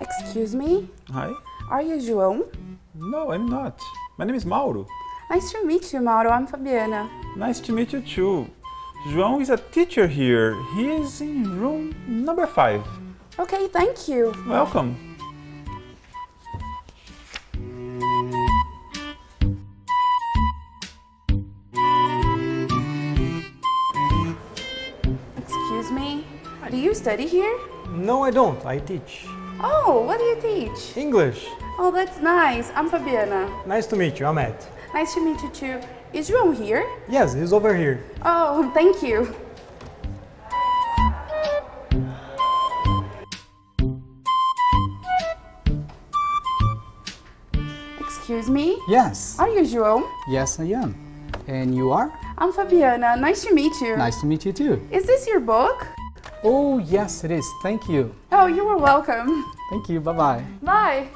Excuse me? Hi. Are you João? No, I'm not. My name is Mauro. Nice to meet you, Mauro. I'm Fabiana. Nice to meet you too. João is a teacher here. He is in room number 5. Okay, thank you. Welcome. Do you study here? No, I don't. I teach. Oh, what do you teach? English. Oh, that's nice. I'm Fabiana. Nice to meet you. I'm Ed. Nice to meet you too. Is João here? Yes, he's over here. Oh, thank you. Excuse me? Yes, Are you João? yes I am. And you are? I'm Fabiana. Nice to meet you. Nice to meet you too. Is this your book? Oh, yes it is. Thank you. Oh, you are welcome. Thank you. Bye-bye. Bye.